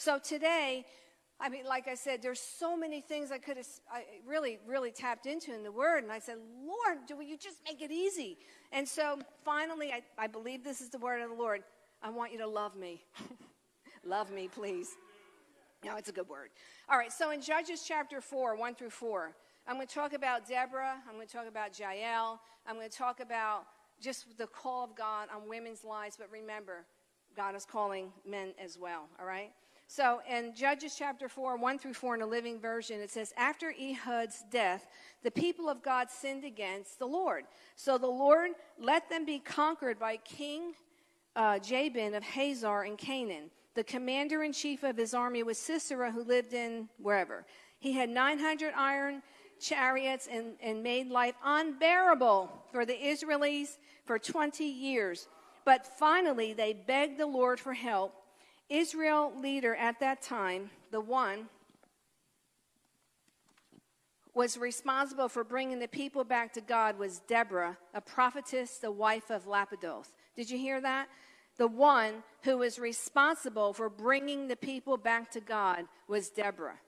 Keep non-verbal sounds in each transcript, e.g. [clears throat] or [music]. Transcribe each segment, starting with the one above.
So today, I mean, like I said, there's so many things I could have I really, really tapped into in the Word. And I said, Lord, do you just make it easy? And so finally, I, I believe this is the Word of the Lord. I want you to love me. [laughs] love me, please. No, it's a good word. All right, so in Judges chapter 4, 1 through 4, I'm going to talk about Deborah. I'm going to talk about Jael. I'm going to talk about just the call of God on women's lives. But remember, God is calling men as well, all right? So in Judges chapter 4, 1 through 4 in the Living Version, it says, After Ehud's death, the people of God sinned against the Lord. So the Lord let them be conquered by King uh, Jabin of Hazor in Canaan. The commander in chief of his army was Sisera, who lived in wherever. He had 900 iron chariots and, and made life unbearable for the Israelis for 20 years. But finally, they begged the Lord for help Israel leader at that time, the one, was responsible for bringing the people back to God was Deborah, a prophetess, the wife of Lapidoth. Did you hear that? The one who was responsible for bringing the people back to God was Deborah.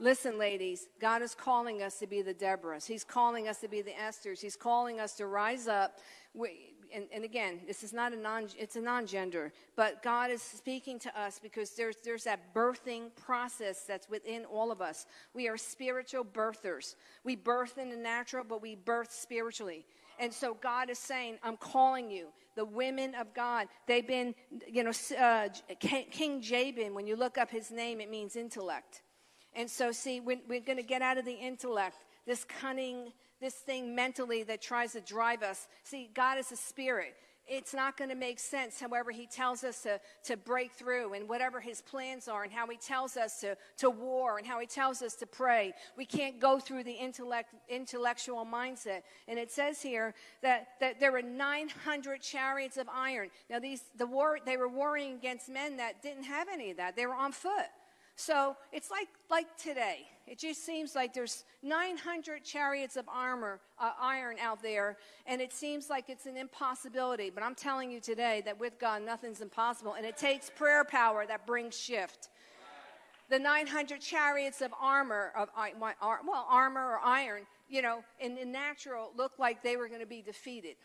Listen, ladies, God is calling us to be the Deborahs. He's calling us to be the Esthers. He's calling us to rise up. We, and, and, again, this is not a non, it's a non-gender, but God is speaking to us because there's, there's that birthing process that's within all of us. We are spiritual birthers. We birth in the natural, but we birth spiritually. And so God is saying, I'm calling you. The women of God, they've been, you know, uh, King Jabin, when you look up his name, it means intellect. And so, see, we're, we're going to get out of the intellect, this cunning, this thing mentally that tries to drive us. See, God is a spirit. It's not going to make sense, however, He tells us to, to break through and whatever His plans are, and how He tells us to, to war, and how He tells us to pray. We can't go through the intellect, intellectual mindset. And it says here that, that there were 900 chariots of iron. Now, these, the war, they were warring against men that didn't have any of that, they were on foot. So it's like, like today. It just seems like there's 900 chariots of armor, uh, iron out there, and it seems like it's an impossibility. But I'm telling you today that with God, nothing's impossible. And it takes prayer power that brings shift. The 900 chariots of armor, of well, armor or iron, you know, in the natural, looked like they were going to be defeated.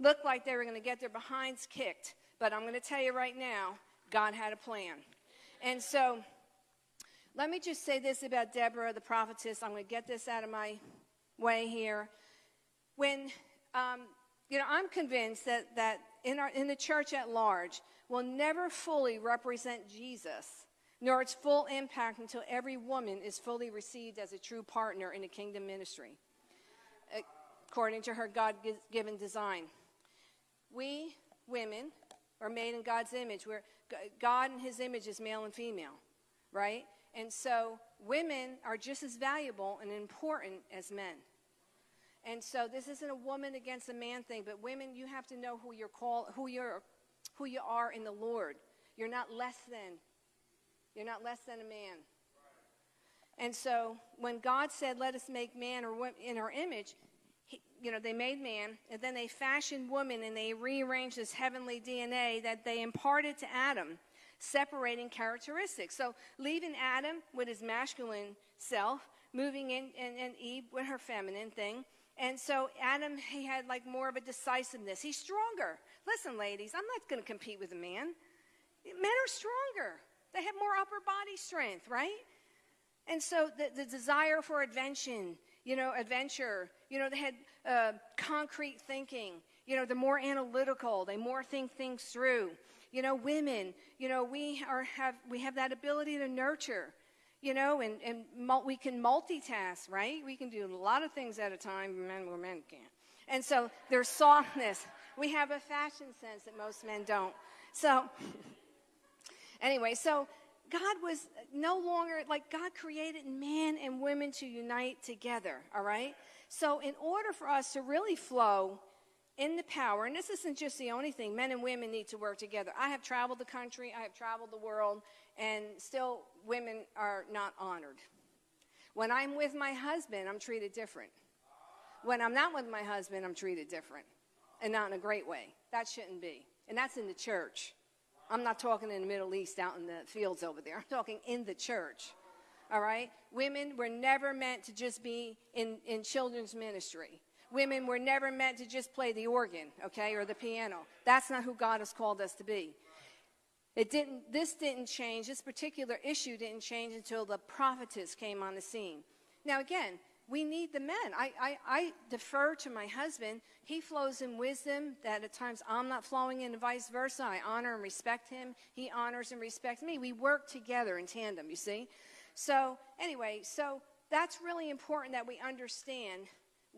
Looked like they were going to get their behinds kicked. But I'm going to tell you right now, God had a plan. And so let me just say this about Deborah, the prophetess. I'm going to get this out of my way here. When, um, you know, I'm convinced that, that in, our, in the church at large will never fully represent Jesus, nor its full impact until every woman is fully received as a true partner in the kingdom ministry, according to her God given design. We women are made in God's image. Where God in his image is male and female, right? And so women are just as valuable and important as men. And so this isn't a woman against a man thing, but women, you have to know who you're called, who you're, who you are in the Lord. You're not less than. You're not less than a man. And so when God said, "Let us make man or in our image," he, you know, they made man, and then they fashioned woman, and they rearranged this heavenly DNA that they imparted to Adam separating characteristics. So leaving Adam with his masculine self, moving in, and, and Eve with her feminine thing. And so Adam, he had like more of a decisiveness. He's stronger. Listen, ladies, I'm not going to compete with a man. Men are stronger. They have more upper body strength, right? And so the, the desire for adventure, you know, adventure, you know, they had uh, concrete thinking. You know, they're more analytical. They more think things through. You know, women, you know, we are have we have that ability to nurture, you know, and, and mul- we can multitask, right? We can do a lot of things at a time, men where men can't. And so there's softness. We have a fashion sense that most men don't. So [laughs] anyway, so God was no longer like God created man and women to unite together, all right? So in order for us to really flow in the power, and this isn't just the only thing, men and women need to work together. I have traveled the country, I have traveled the world, and still women are not honored. When I'm with my husband, I'm treated different. When I'm not with my husband, I'm treated different, and not in a great way. That shouldn't be. And that's in the church. I'm not talking in the Middle East out in the fields over there. I'm talking in the church. All right? Women were never meant to just be in, in children's ministry. Women were never meant to just play the organ, okay, or the piano. That's not who God has called us to be. It didn't, this didn't change, this particular issue didn't change until the prophetess came on the scene. Now, again, we need the men. I, I, I defer to my husband. He flows in wisdom that at times I'm not flowing in, and vice versa. I honor and respect him. He honors and respects me. We work together in tandem, you see? So, anyway, so that's really important that we understand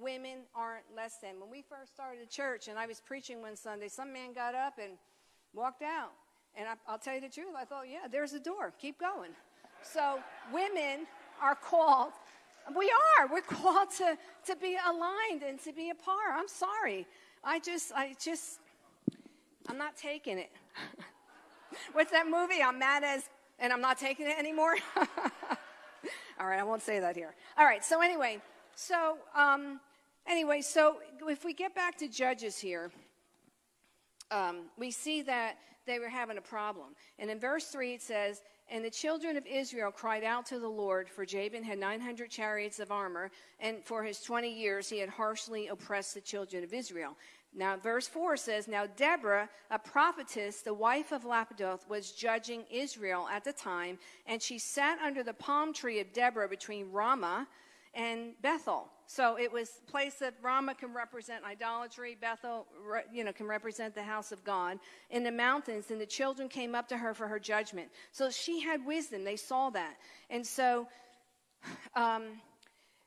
women aren't less than. When we first started a church and I was preaching one Sunday, some man got up and walked out. And I, will tell you the truth, I thought, yeah, there's a door. Keep going. So, women are called we are. We're called to, to be aligned and to be a par. I'm sorry. I just, I just, I'm not taking it. [laughs] What's that movie? I'm mad as, and I'm not taking it anymore. [laughs] All right, I won't say that here. All right, so anyway, so, um, anyway, so if we get back to Judges here, um, we see that they were having a problem. And in verse 3, it says, and the children of Israel cried out to the Lord, for Jabin had 900 chariots of armor, and for his 20 years he had harshly oppressed the children of Israel. Now, verse 4 says, Now Deborah, a prophetess, the wife of Lapidoth, was judging Israel at the time, and she sat under the palm tree of Deborah between Ramah and Bethel. So it was a place that Ramah can represent idolatry, Bethel, you know, can represent the house of God in the mountains. And the children came up to her for her judgment. So she had wisdom. They saw that. And so, um,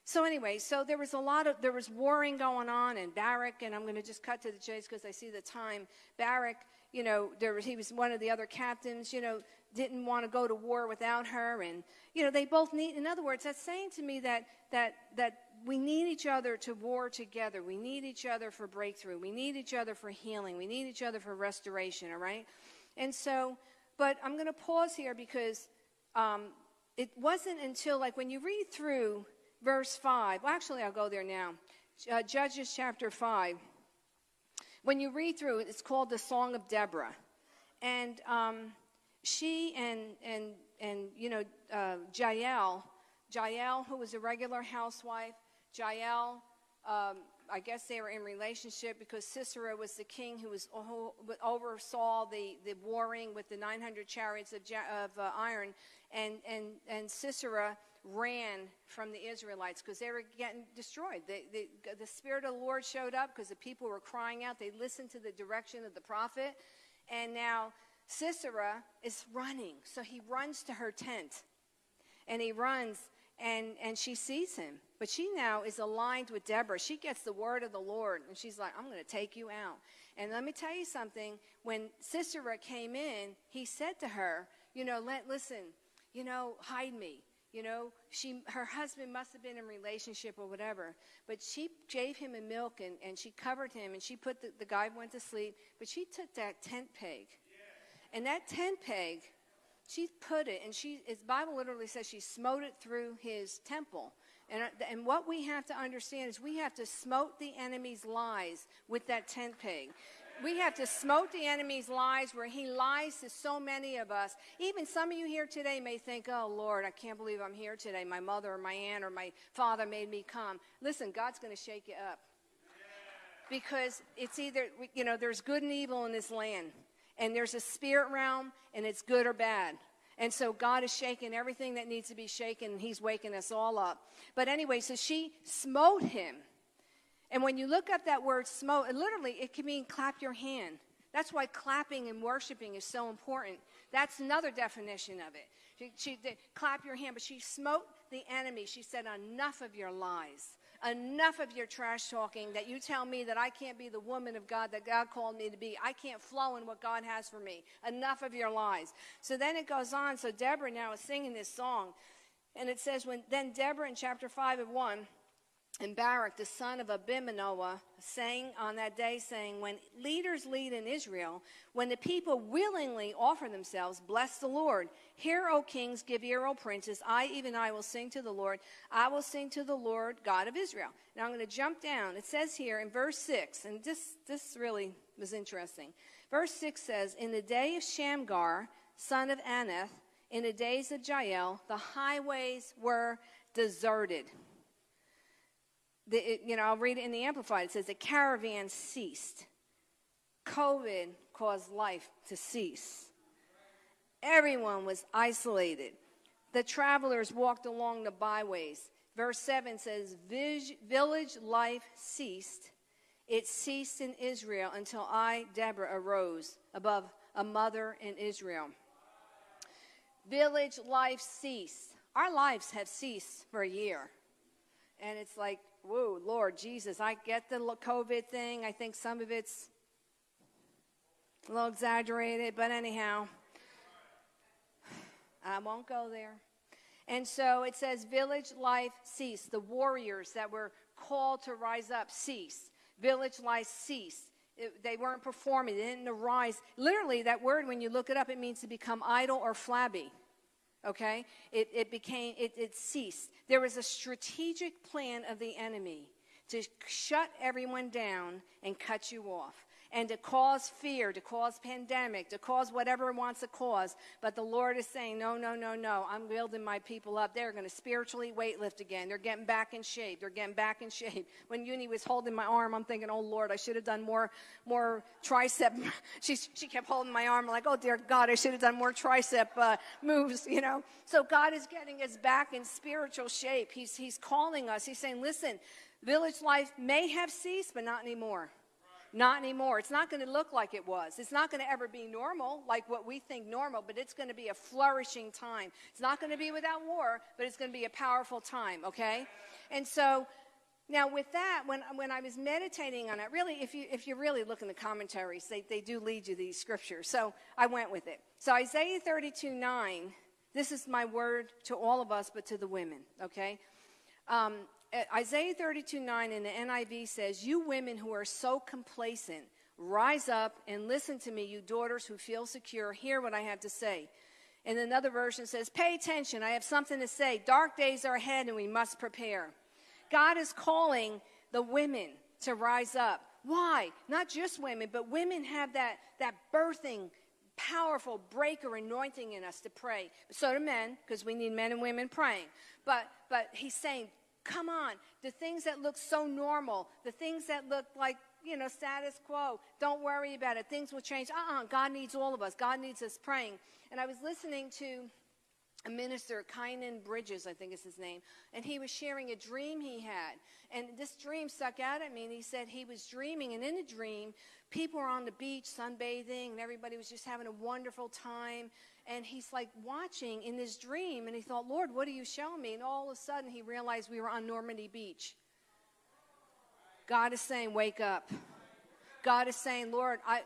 so anyway, so there was a lot of, there was warring going on and Barak, and I'm going to just cut to the chase because I see the time. Barak, you know, there was, he was one of the other captains, you know, didn't want to go to war without her. And, you know, they both need, in other words, that's saying to me that, that, that we need each other to war together. We need each other for breakthrough. We need each other for healing. We need each other for restoration, all right? And so, but I'm going to pause here because um, it wasn't until, like, when you read through verse 5, well, actually, I'll go there now. Uh, Judges chapter 5. When you read through it, it's called the Song of Deborah. And um, she and, and, and you know, uh, Jael, Jael, who was a regular housewife, Jael, um, I guess they were in relationship because Sisera was the king who was who oversaw the, the warring with the 900 chariots of, of uh, iron, and, and, and Sisera ran from the Israelites because they were getting destroyed. The, the, the Spirit of the Lord showed up because the people were crying out. They listened to the direction of the prophet, and now Sisera is running. So he runs to her tent, and he runs and, and she sees him. But she now is aligned with Deborah. She gets the word of the Lord, and she's like, I'm going to take you out. And let me tell you something. When Sisera came in, he said to her, You know, let, listen, you know, hide me. You know, she, her husband must have been in relationship or whatever. But she gave him a milk and, and she covered him and she put the, the guy went to sleep. But she took that tent peg. And that tent peg she put it, and she, his Bible literally says she smote it through his temple. And, uh, and what we have to understand is we have to smote the enemy's lies with that tent peg. We have to smote the enemy's lies where he lies to so many of us. Even some of you here today may think, oh, Lord, I can't believe I'm here today. My mother or my aunt or my father made me come. Listen, God's going to shake you up. Because it's either, you know, there's good and evil in this land and there's a spirit realm, and it's good or bad. And so God is shaking everything that needs to be shaken, He's waking us all up. But anyway, so she smote him. And when you look up that word smote, literally it can mean clap your hand. That's why clapping and worshiping is so important. That's another definition of it. She, she did clap your hand, but she smote the enemy. She said, Enough of your lies. Enough of your trash talking that you tell me that I can't be the woman of God that God called me to be. I can't flow in what God has for me. Enough of your lies. So then it goes on. So Deborah now is singing this song. And it says, when then Deborah in chapter 5 of 1, and Barak, the son of Abimanoah, sang on that day, saying, When leaders lead in Israel, when the people willingly offer themselves, bless the Lord. Hear, O kings, give ear, O princes. I, even I, will sing to the Lord. I will sing to the Lord, God of Israel. Now I'm going to jump down. It says here in verse 6, and this, this really was interesting. Verse 6 says, In the day of Shamgar, son of Anath, in the days of Jael, the highways were deserted. The, it, you know, I'll read it in the Amplified. It says, The caravan ceased. COVID caused life to cease. Everyone was isolated. The travelers walked along the byways. Verse 7 says, Village life ceased. It ceased in Israel until I, Deborah, arose above a mother in Israel. Village life ceased. Our lives have ceased for a year. And it's like, whoa, Lord Jesus, I get the COVID thing. I think some of it's a little exaggerated, but anyhow, I won't go there. And so it says, village life ceased. The warriors that were called to rise up ceased. Village life ceased. It, they weren't performing, they didn't arise. Literally, that word, when you look it up, it means to become idle or flabby. Okay? It, it became, it, it ceased. There was a strategic plan of the enemy to shut everyone down and cut you off and to cause fear, to cause pandemic, to cause whatever it wants to cause. But the Lord is saying, no, no, no, no. I'm building my people up. They're going to spiritually weightlift again. They're getting back in shape. They're getting back in shape. [laughs] When Uni was holding my arm, I'm thinking, oh Lord, I should have done more, more tricep. [laughs] she, she kept holding my arm like, oh dear God, I should have done more tricep uh, moves, you know. So God is getting us back in spiritual shape. He's, he's calling us. He's saying, listen, village life may have ceased, but not anymore. Not anymore. It's not going to look like it was. It's not going to ever be normal, like what we think normal, but it's going to be a flourishing time. It's not going to be without war, but it's going to be a powerful time, okay? And so, now with that, when, when I was meditating on it, really, if you, if you really look in the commentaries, they, they do lead you these scriptures. So I went with it. So Isaiah 32, 9, this is my word to all of us, but to the women, okay? Um, Isaiah 32 9 in the NIV says, You women who are so complacent, rise up and listen to me, you daughters who feel secure. Hear what I have to say. And another version says, Pay attention, I have something to say. Dark days are ahead and we must prepare. God is calling the women to rise up. Why? Not just women, but women have that, that birthing, powerful breaker anointing in us to pray. So do men, because we need men and women praying. But, but he's saying, Come on. The things that look so normal, the things that look like, you know, status quo, don't worry about it. Things will change. Uh uh-uh, uh God needs all of us. God needs us praying. And I was listening to a minister, Kynan Bridges, I think is his name, and he was sharing a dream he had. And this dream stuck out at me, and he said he was dreaming, and in the dream, people were on the beach sunbathing, and everybody was just having a wonderful time and he's like watching in this dream and he thought lord what are you showing me? And all of a sudden he realized we were on normandy beach. God is saying wake up. God is saying lord i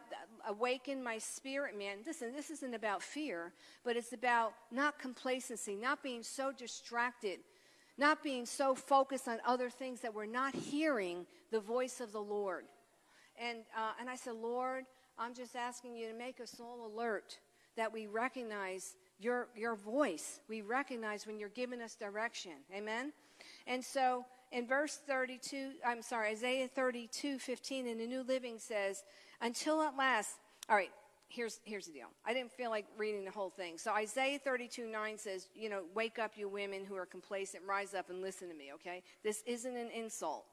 awaken my spirit man. Listen this isn't about fear but it's about not complacency not being so distracted not being so focused on other things that we're not hearing the voice of the lord. And uh, and i said lord i'm just asking you to make us all alert that we recognize your, your voice. We recognize when you're giving us direction. Amen? And so in verse 32, I'm sorry, Isaiah 32, 15 in the New Living says, until at last, all right, here's, here's the deal. I didn't feel like reading the whole thing. So Isaiah 32, 9 says, you know, wake up, you women who are complacent, rise up and listen to me, okay? This isn't an insult.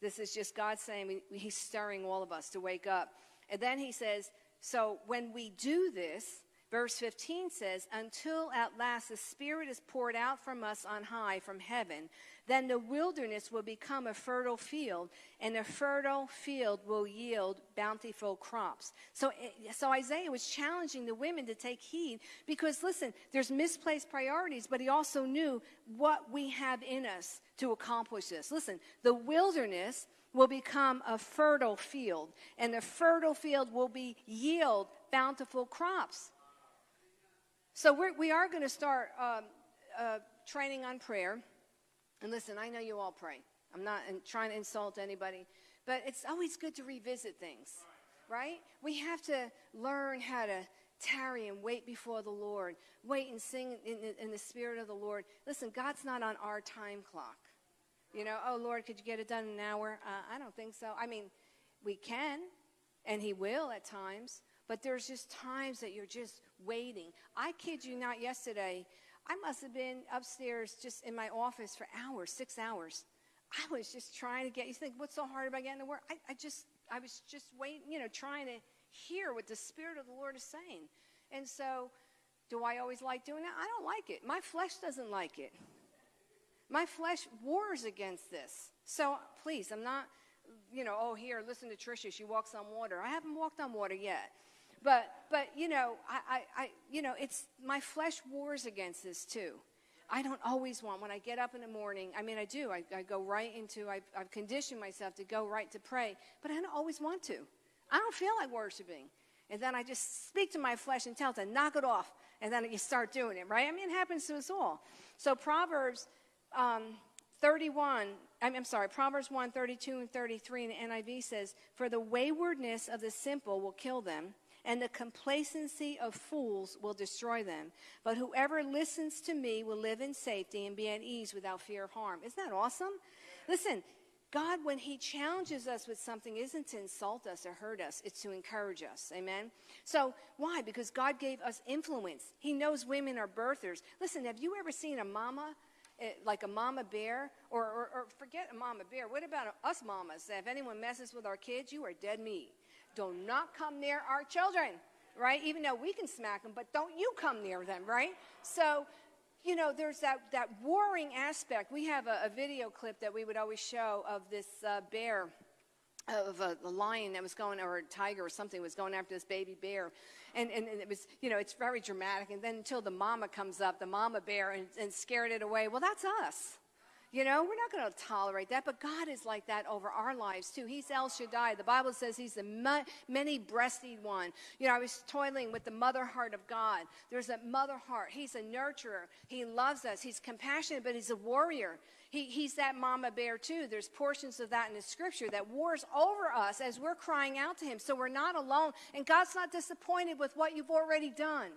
This is just God saying we, He's stirring all of us to wake up. And then He says, so when we do this, Verse 15 says, Until at last the Spirit is poured out from us on high from heaven, then the wilderness will become a fertile field, and a fertile field will yield bountiful crops. So, eh, so Isaiah was challenging the women to take heed because, listen, there's misplaced priorities, but he also knew what we have in us to accomplish this. Listen, the wilderness will become a fertile field, and the fertile field will be yield bountiful crops. So we're, we are going to start um, uh, training on prayer. And listen, I know you all pray. I'm not trying to insult anybody, but it's always good to revisit things, right? We have to learn how to tarry and wait before the Lord, wait and sing in, in, in the Spirit of the Lord. Listen, God's not on our time clock. You know, oh Lord, could you get it done in an hour? Uh, I don't think so. I mean, we can, and He will at times, but there's just times that you're just waiting. I kid you not, yesterday, I must have been upstairs just in my office for hours, six hours. I was just trying to get, you think, what's so hard about getting to work? I, I just, I was just waiting, you know, trying to hear what the Spirit of the Lord is saying. And so, do I always like doing that? I don't like it. My flesh doesn't like it. My flesh wars against this. So please, I'm not, you know, oh, here, listen to Tricia. She walks on water. I haven't walked on water yet. But, but you know, I, I, I, you know, it's my flesh wars against this too. I don't always want, when I get up in the morning, I mean, I do. I, I go right into, I've, I've conditioned myself to go right to pray, but I don't always want to. I don't feel like worshiping. And then I just speak to my flesh and tell it to knock it off. And then you start doing it, right? I mean, it happens to us all. So Proverbs um, 31, I'm, sorry, Proverbs 1, 32 and 33 in the NIV says, For the waywardness of the simple will kill them, and the complacency of fools will destroy them. But whoever listens to me will live in safety and be at ease without fear of harm. Isn't that awesome? Listen, God, when He challenges us with something, isn't to insult us or hurt us, it's to encourage us. Amen? So, why? Because God gave us influence. He knows women are birthers. Listen, have you ever seen a mama Eh, like a mama bear, or, or, or forget a mama bear. What about us mamas? If anyone messes with our kids, you are dead meat. Do not come near our children, right? Even though we can smack them, but don't you come near them, right? So, you know, there's that, that warring aspect. We have a, a video clip that we would always show of this uh, bear of a, a, lion that was going, or a tiger or something was going after this baby bear. And, and, and, it was, you know, it's very dramatic. And then until the mama comes up, the mama bear, and, and scared it away. Well, that's us. You know, we're not going to tolerate that, but God is like that over our lives too. He's El Shaddai. The Bible says He's the many breasted one. You know, I was toiling with the mother heart of God. There's a mother heart. He's a nurturer. He loves us. He's compassionate, but He's a warrior. He, he's that mama bear too. There's portions of that in the scripture that wars over us as we're crying out to him. So we're not alone. And God's not disappointed with what you've already done.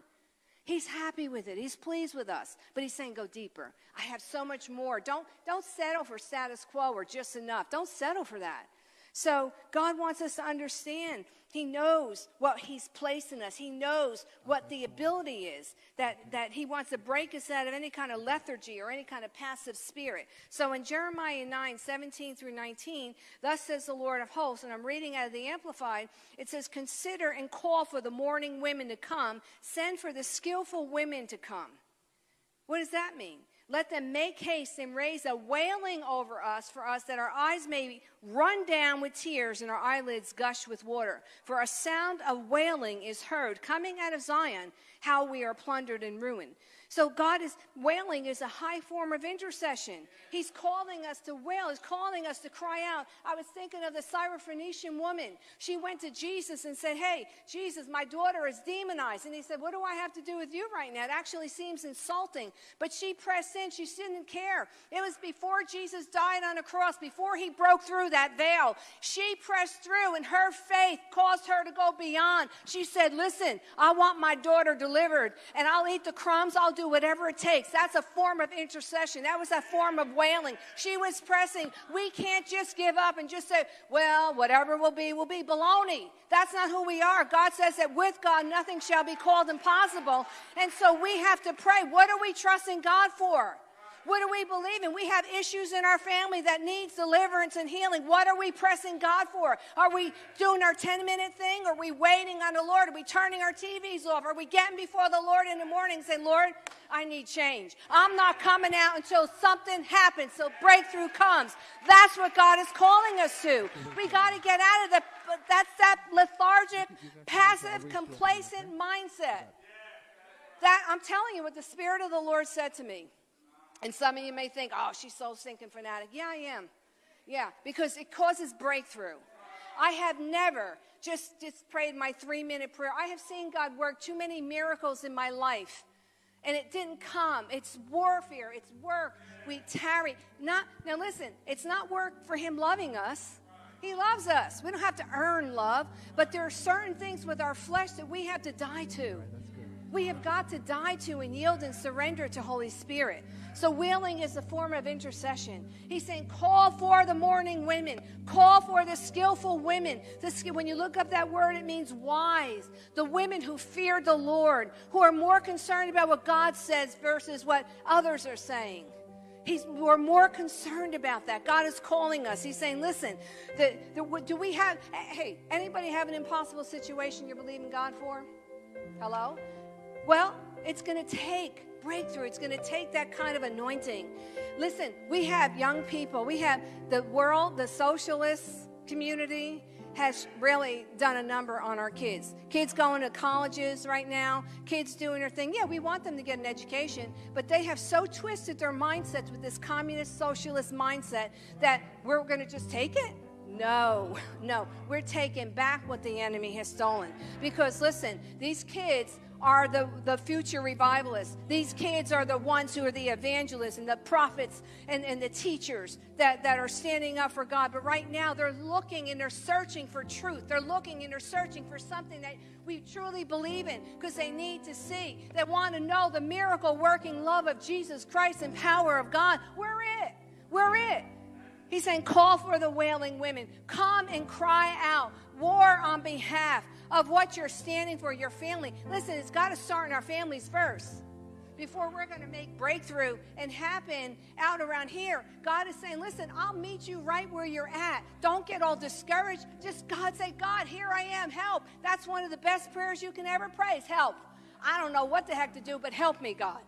He's happy with it. He's pleased with us. But he's saying, go deeper. I have so much more. Don't, don't settle for status quo or just enough. Don't settle for that. So God wants us to understand. He knows what He's placed in us. He knows what the ability is that, that He wants to break us out of any kind of lethargy or any kind of passive spirit. So in Jeremiah 9, 17 through 19, thus says the Lord of hosts, and I'm reading out of the Amplified, it says, Consider and call for the mourning women to come, send for the skillful women to come. What does that mean? Let them make haste and raise a wailing over us for us that our eyes may run down with tears and our eyelids gush with water. For a sound of wailing is heard coming out of Zion, how we are plundered and ruined. So God is wailing is a high form of intercession. He's calling us to wail. He's calling us to cry out. I was thinking of the Syrophoenician woman. She went to Jesus and said, Hey, Jesus, my daughter is demonized. And he said, What do I have to do with you right now? It actually seems insulting. But she pressed in. She didn't care. It was before Jesus died on a cross, before he broke through that veil. She pressed through, and her faith caused her to go beyond. She said, Listen, I want my daughter delivered, and I'll eat the crumbs. I'll do whatever it takes. That's a form of intercession. That was a form of wailing. She was pressing. We can't just give up and just say, well, whatever will be, will be. Baloney. That's not who we are. God says that with God, nothing shall be called impossible. And so we have to pray. What are we trusting God for? What do we believe in? We have issues in our family that needs deliverance and healing. What are we pressing God for? Are we doing our 10 minute thing? Are we waiting on the Lord? Are we turning our TVs off? Are we getting before the Lord in the morning saying, Lord, I need change. I'm not coming out until something happens, so breakthrough comes. That's what God is calling us to. We got to get out of the, that's that lethargic, passive, complacent mindset. That, I'm telling you what the Spirit of the Lord said to me. And some of you may think, oh, she's so stinking fanatic. Yeah, I am. Yeah, because it causes breakthrough. I have never just, just prayed my three minute prayer. I have seen God work too many miracles in my life. And it didn't come. It's warfare. It's work. We tarry. Not now listen, it's not work for him loving us. He loves us. We don't have to earn love, but there are certain things with our flesh that we have to die to. We have got to die to and yield and surrender to Holy Spirit. So, wailing is a form of intercession. He's saying, call for the mourning women, call for the skillful women. when you look up that word, it means wise. The women who fear the Lord, who are more concerned about what God says versus what others are saying. He's, we're more concerned about that. God is calling us. He's saying, listen, the, the, do we have, hey, anybody have an impossible situation you're believing God for? Hello? Well, it's going to take breakthrough. It's going to take that kind of anointing. Listen, we have young people. We have the world, the socialist community, has really done a number on our kids. Kids going to colleges right now, kids doing their thing. Yeah, we want them to get an education, but they have so twisted their mindsets with this communist socialist mindset that we're going to just take it. No, [laughs] no, we're taking back what the enemy has stolen. Because listen, these kids are the, the future revivalists. These kids are the ones who are the evangelists and the prophets and, and the teachers that, that are standing up for God. But right now, they're looking and they're searching for truth. They're looking and they're searching for something that we truly believe in because they need to see. They want to know the miracle working love of Jesus Christ and power of God. We're it. We're it. He's saying, call for the wailing women. Come and cry out. War on behalf of what you're standing for, your family. Listen, it's got to start in our families first before we're going to make breakthrough and happen out around here. God is saying, listen, I'll meet you right where you're at. Don't get all discouraged. Just God say, God, here I am, help. That's one of the best prayers you can ever pray is help. I don't know what the heck to do, but help me, God.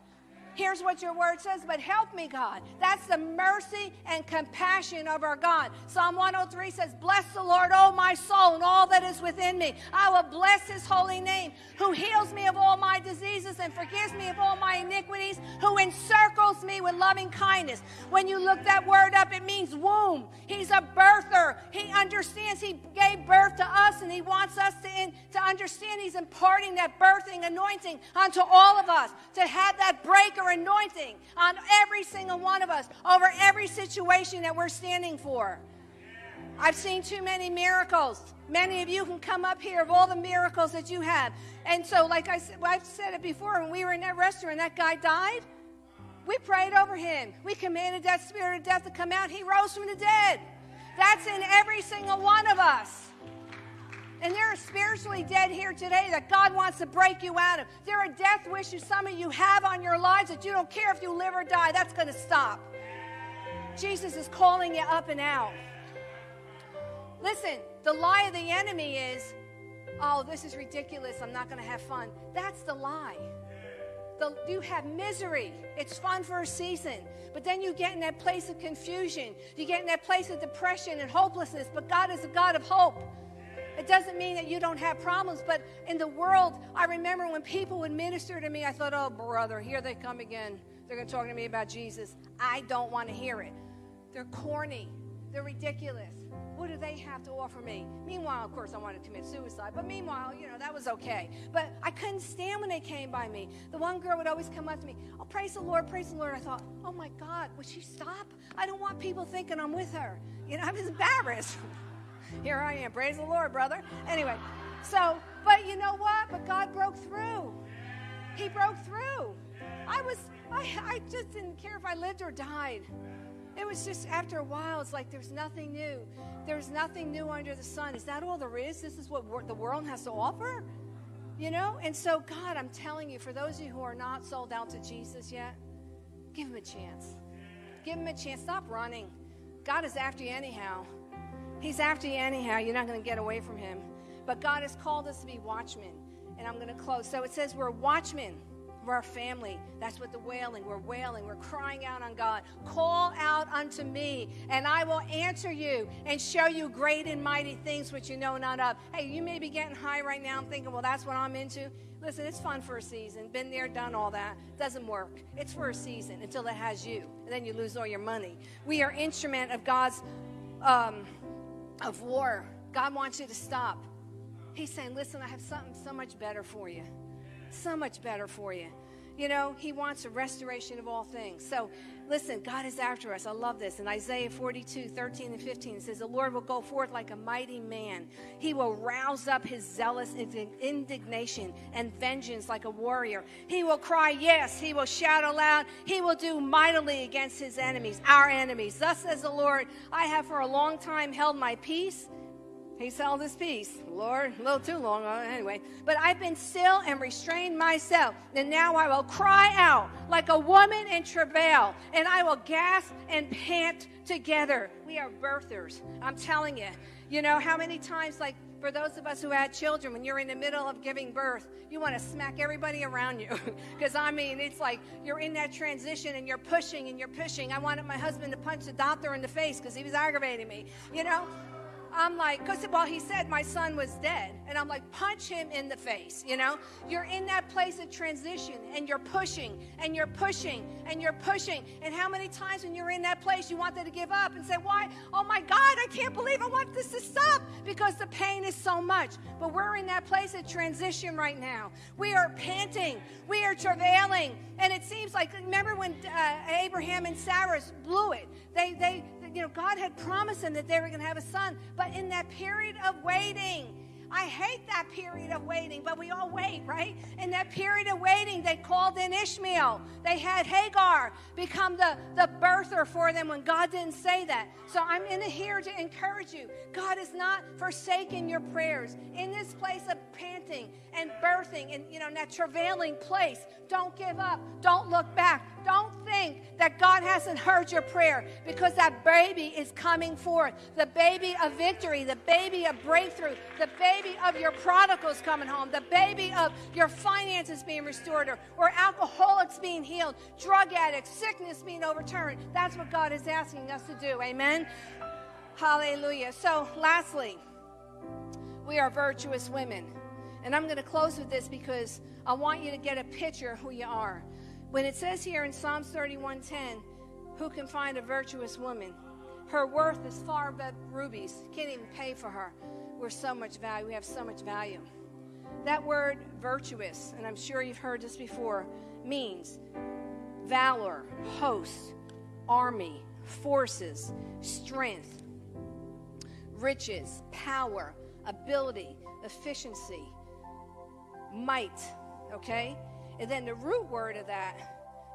Here's what your word says, but help me, God. That's the mercy and compassion of our God. Psalm 103 says, Bless the Lord, O my soul, and all that is within me. I will bless his holy name, who heals me of all my diseases and forgives me of all my iniquities, who encircles me with loving kindness. When you look that word up, it means womb. He's a birther. He understands he gave birth to us, and he wants us to, in, to understand he's imparting that birthing anointing onto all of us, to have that breaker anointing on every single one of us over every situation that we're standing for. I've seen too many miracles. Many of you can come up here of all the miracles that you have. And so, like I said, I've said it before, when we were in that restaurant, that guy died. We prayed over him. We commanded that spirit of death to come out. He rose from the dead. That's in every single one of us. And there are spiritually dead here today that God wants to break you out of. There are death wishes some of you have on your lives that you don't care if you live or die. That's going to stop. Jesus is calling you up and out. Listen, the lie of the enemy is, oh, this is ridiculous. I'm not going to have fun. That's the lie. The, you have misery. It's fun for a season. But then you get in that place of confusion. You get in that place of depression and hopelessness. But God is a God of hope. It doesn't mean that you don't have problems, but in the world, I remember when people would minister to me, I thought, oh, brother, here they come again. They're going to talk to me about Jesus. I don't want to hear it. They're corny, they're ridiculous. What do they have to offer me? Meanwhile, of course, I wanted to commit suicide, but meanwhile, you know, that was okay. But I couldn't stand when they came by me. The one girl would always come up to me, Oh, praise the Lord, praise the Lord. I thought, Oh my God, would she stop? I don't want people thinking I'm with her. You know, I was embarrassed. [laughs] Here I am. Praise the Lord, brother. Anyway, so, but you know what? But God broke through. He broke through. I was, I, I just didn't care if I lived or died. It was just after a while, it's like there's nothing new. There's nothing new under the sun. Is that all there is? This is what the world has to offer? You know? And so, God, I'm telling you, for those of you who are not sold out to Jesus yet, give him a chance. Give him a chance. Stop running. God is after you anyhow. He's after you anyhow. You're not going to get away from him. But God has called us to be watchmen. And I'm going to close. So it says we're watchmen. We're our family. That's what the wailing. We're wailing. We're crying out on God. Call out unto me, and I will answer you and show you great and mighty things which you know not of. Hey, you may be getting high right now. I'm thinking, well, that's what I'm into. Listen, it's fun for a season. Been there, done all that. Doesn't work. It's for a season until it has you, and then you lose all your money. We are instrument of God's. Um, of war. God wants you to stop. He's saying, Listen, I have something so much better for you. So much better for you. You know, He wants a restoration of all things. So, listen, God is after us. I love this. In Isaiah 42, 13 and 15, it says, The Lord will go forth like a mighty man. He will rouse up his zealous indignation and vengeance like a warrior. He will cry, Yes. He will shout aloud. He will do mightily against his enemies, our enemies. Thus says the Lord, I have for a long time held my peace he held his peace. Lord, a little too long, uh, anyway. But I've been still and restrained myself. And now I will cry out like a woman in travail, and I will gasp and pant together. We are birthers. I'm telling you. You know how many times, like for those of us who had children, when you're in the middle of giving birth, you want to smack everybody around you. [laughs] Because, I mean, it's like you're in that transition and you're pushing and you're pushing. I wanted my husband to punch the doctor in the face because he was aggravating me, you know? I'm like, because, well, he said my son was dead. And I'm like, punch him in the face, you know? You're in that place of transition and you're pushing and you're pushing and you're pushing. And how many times when you're in that place you wanted to give up and say, why? Oh my God, I can't believe I want this to stop because the pain is so much. But we're in that place of transition right now. We are panting, we are travailing. And it seems like, remember when uh, Abraham and Sarah blew it? They, they, you know, God had promised them that they were going to have a son. But in that period of waiting, I hate that period of waiting, but we all wait, right? In that period of waiting, they called in Ishmael. They had Hagar become the, the birther for them when God didn't say that. So I'm in here to encourage you. God is not forsaking your prayers. In this place of panting and birthing and you know, in that travailing place, don't give up. Don't look back. Don't think that God hasn't heard your prayer because that baby is coming forth. The baby of victory, the baby of breakthrough, the baby of your prodigals coming home, the baby of your finances being restored or, or alcoholics being healed, drug addicts, sickness being overturned. That's what God is asking us to do. Amen. Hallelujah. So, lastly, we are virtuous women. And I'm going to close with this because I want you to get a picture of who you are. When it says here in Psalms 31:10, who can find a virtuous woman? Her worth is far above rubies. Can't even pay for her. We're so much value. We have so much value. That word virtuous, and I'm sure you've heard this before, means valor, host, army, forces, strength, riches, power, ability, efficiency, might, okay? And then the root word of that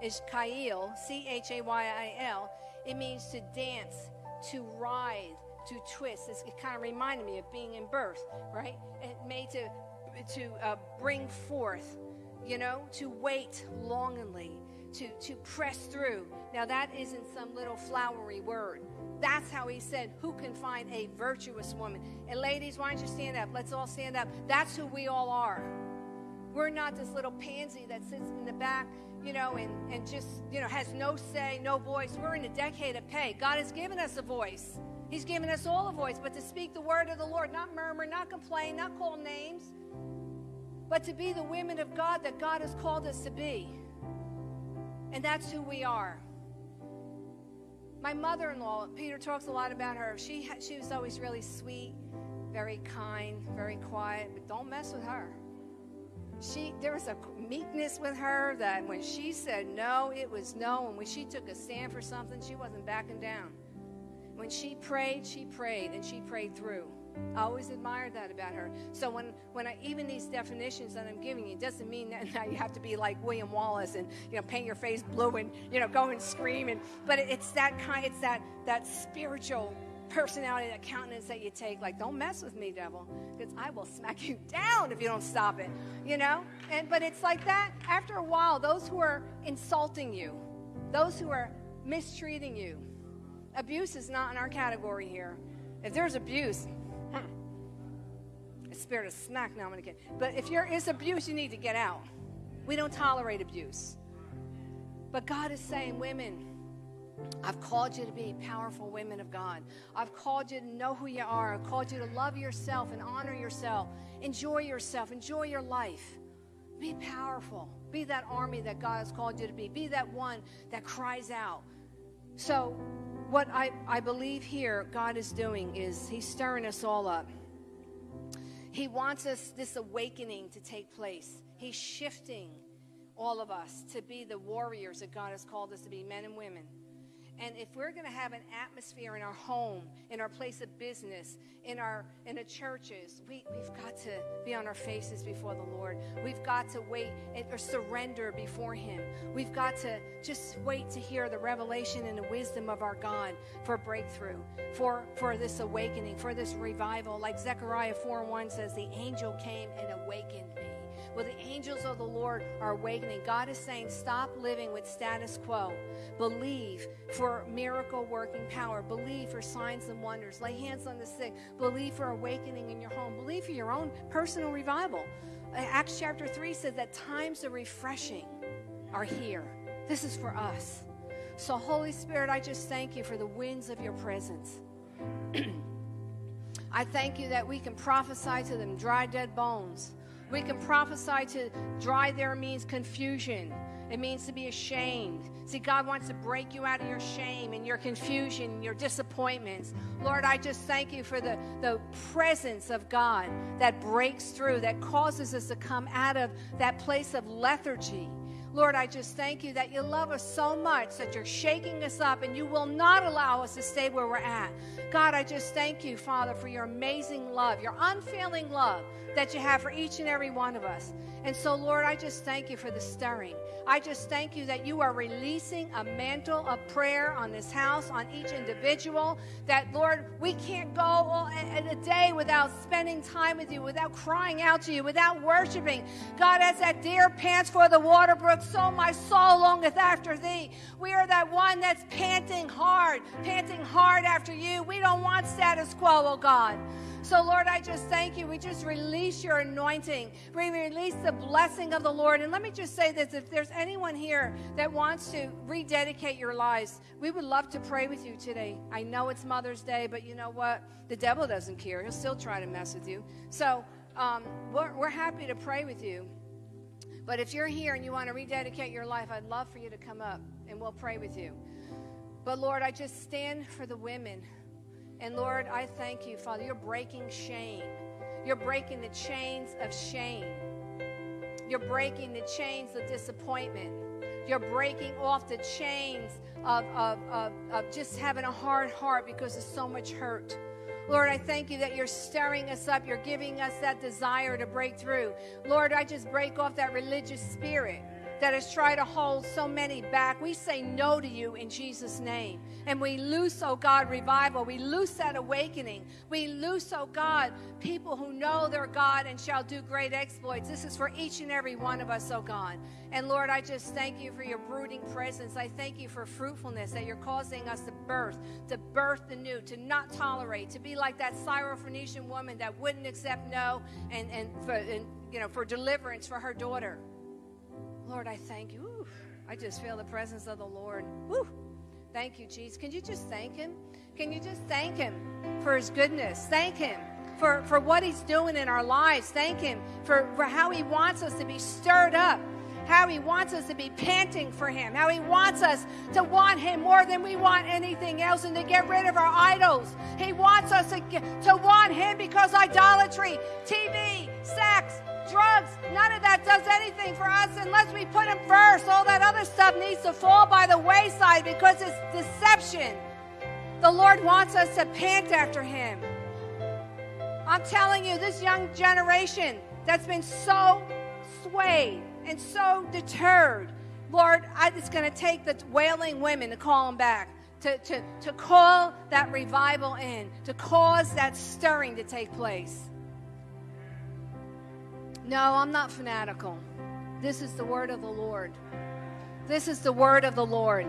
is Chayil, C H A Y I L. It means to dance, to writhe, to twist. It's, it kind of reminded me of being in birth, right? It made to to uh, bring forth, you know, to wait longingly, to to press through. Now that isn't some little flowery word. That's how he said, "Who can find a virtuous woman?" And ladies, why don't you stand up? Let's all stand up. That's who we all are. We're not this little pansy that sits in the back, you know, and, and just, you know, has no say, no voice. We're in a decade of Pey. God has given us a voice. He's given us all a voice, but to speak the word of the Lord, not murmur, not complain, not call names, but to be the women of God that God has called us to be. And that's who we are. My mother in law, Peter talks a lot about her. She, she was always really sweet, very kind, very quiet, but don't mess with her she there was a meekness with her that when she said no, it was no. And when she took a stand for something, she wasn't backing down. When she prayed, she prayed and she prayed through. I always admired that about her. So when, when I even these definitions that I'm giving you doesn't mean that [laughs] now you have to be like William Wallace and you know paint your face blue and you know go and scream and but it's that kind it's that that spiritual personality, that countenance that you take. Like, don't mess with me, devil, because I will smack you [laughs] down if you don't stop it. You know? And but it's like that. After a while, those who are insulting you, those who are mistreating you, abuse is not in our category here. If there's abuse, a spirit of smack. Now I'm gonna get. But if there is abuse, you need to get out. We don't tolerate abuse. But God is saying, women I've called you to be powerful women of God. I've called you to know who you are. I've called you to love yourself and honor yourself. Enjoy yourself. Enjoy your life. Be powerful. Be that army that God has called you to be. Be that one that cries out. So, what I, I believe here God is doing is He's stirring us all up. He wants us this awakening to take place. He's shifting all of us, to be the warriors that God has called us to be, men and women. And if we're going to have an atmosphere in our home, in our place of business, in our in the churches, we, we've got to be on our faces before the Lord. We've got to wait and, or surrender before Him. We've got to just wait to hear the revelation and the wisdom of our God for breakthrough, for for this awakening, for this revival. Like Zechariah 4 1 says, the angel came and awakened. Well, the angels of the Lord are awakening. God is saying, stop living with status quo. Believe for miracle working power. Believe for signs and wonders. Lay hands on the sick. Believe for awakening in your home. Believe for your own personal revival. Acts chapter 3 says that times of refreshing are here. This is for us. So, Holy Spirit, I just thank you for the winds of your presence. [clears throat] I thank you that we can prophesy to them dry, dead bones. We can prophesy to dry there means confusion. It means to be ashamed. See, God wants to break you out of your shame and your confusion your disappointments. Lord, I just thank you for the, the presence of God that breaks through, that causes us to come out of that place of lethargy Lord, I just thank you that you love us so much that you're shaking us up and you will not allow us to stay where we're at. God, I just thank you, Father, for your amazing love, your unfailing love that you have for each and every one of us. And so, Lord, I just thank you for the stirring. I just thank you that you are releasing a mantle of prayer on this house, on each individual. That, Lord, we can't go all, a, a day without spending time with you, without crying out to you, without worshiping. God, as that deer pants for the water brook, so my soul longeth after thee. We are that one that's panting hard, panting hard after you. We don't want status quo, oh God. So, Lord, I just thank you. We just release your anointing. We release the blessing of the Lord. And let me just say this if there's anyone here that wants to rededicate your lives, we would love to pray with you today. I know it's Mother's Day, but you know what? The devil doesn't care. He'll still try to mess with you. So, um, we're, we're happy to pray with you. But if you're here and you want to rededicate your life, I'd love for you to come up and we'll pray with you. But Lord, I just stand for the women and Lord, I thank you, Father. You're breaking shame. You're breaking the chains of shame. You're breaking the chains of disappointment. You're breaking off the chains of, of, of, of just having a hard heart because of so much hurt. Lord, I thank you that you're stirring us up. You're giving us that desire to break through. Lord, I just break off that religious spirit that has tried to hold so many back. We say no to you in Jesus' name. And we loose, oh God, revival. We loose that awakening. We loose, oh God, people who know their God and shall do great exploits. This is for each and every one of us, oh God. And Lord, I just thank you for your brooding presence. I thank you for fruitfulness that you're causing us to birth, to birth the new, to not tolerate, to be like that Syrophoenician woman that wouldn't accept no and, and, for, and you know, for deliverance for her daughter. Lord, I thank you. Ooh, I just feel the presence of the Lord. Thank you, Jesus. Can you just thank Him? Can you just thank Him for His goodness? Thank Him for, for what He's doing in our lives. Thank Him for, for how He wants us to be stirred up, how He wants us to be panting for Him, how He wants us to want Him more than we want anything else and to get rid of our idols. He wants us to, to want Him because idolatry, TV, sex, drugs, none of that does anything for us unless we put Him first. All that other stuff needs to fall by the wayside because it's deception. The Lord wants us to pant after Him. I'm telling you, this young generation that's been so swayed and so deterred, Lord, I, it's going to take the wailing women to call them back. To, to, to call that revival in, to cause that stirring to take place. No, I'm not fanatical. This is the word of the Lord. This is the word of the Lord.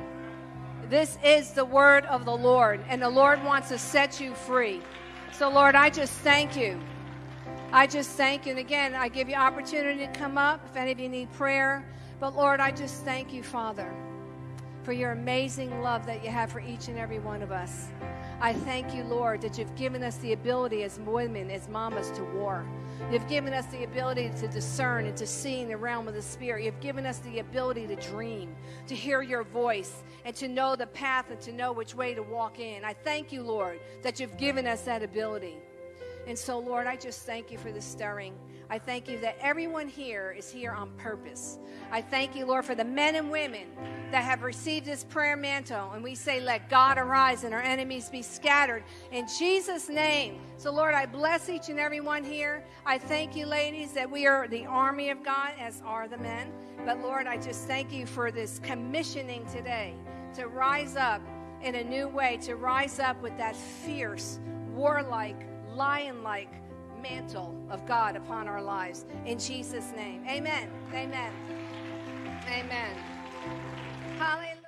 This is the word of the Lord, and the Lord wants to set you free. So, Lord, I just thank you. I just thank you. And again, I give you opportunity to come up if any of you need prayer. But, Lord, I just thank you, Father, for your amazing love that you have for each and every one of us. I thank you, Lord, that you've given us the ability as women, as mamas, to war. You've given us the ability to discern and to see in the realm of the Spirit. You've given us the ability to dream, to hear your voice, and to know the path and to know which way to walk in. I thank you, Lord, that you've given us that ability. And so, Lord, I just thank you for the stirring. I thank you that everyone here is here on purpose. I thank you, Lord, for the men and women that have received this prayer mantle. And we say, Let God arise and our enemies be scattered in Jesus' name. So, Lord, I bless each and every one here. I thank you, ladies, that we are the army of God, as are the men. But, Lord, I just thank you for this commissioning today to rise up in a new way, to rise up with that fierce, warlike, lion like mantle of God upon our lives. In Jesus' name. Amen. Amen. Amen. Hallelujah.